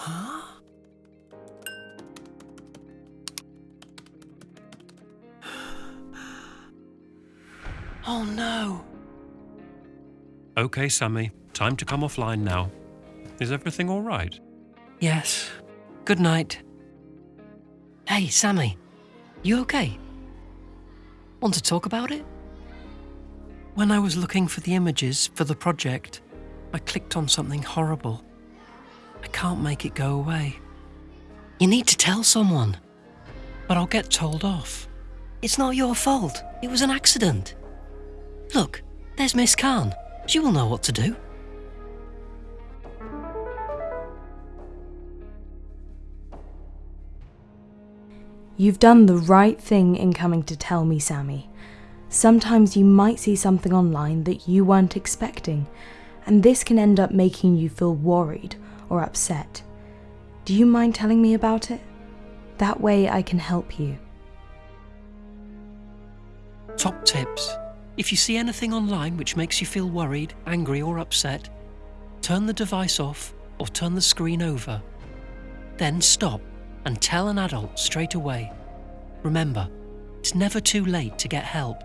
Huh? Oh no. Okay, Sammy, time to come offline now. Is everything all right? Yes. Good night. Hey, Sammy, you okay? Want to talk about it? When I was looking for the images for the project, I clicked on something horrible. I can't make it go away. You need to tell someone. But I'll get told off. It's not your fault. It was an accident. Look, there's Miss Khan. She will know what to do. You've done the right thing in coming to tell me, Sammy. Sometimes you might see something online that you weren't expecting, and this can end up making you feel worried or upset. Do you mind telling me about it? That way I can help you. Top tips. If you see anything online which makes you feel worried, angry, or upset, turn the device off or turn the screen over. Then stop and tell an adult straight away. Remember, it's never too late to get help.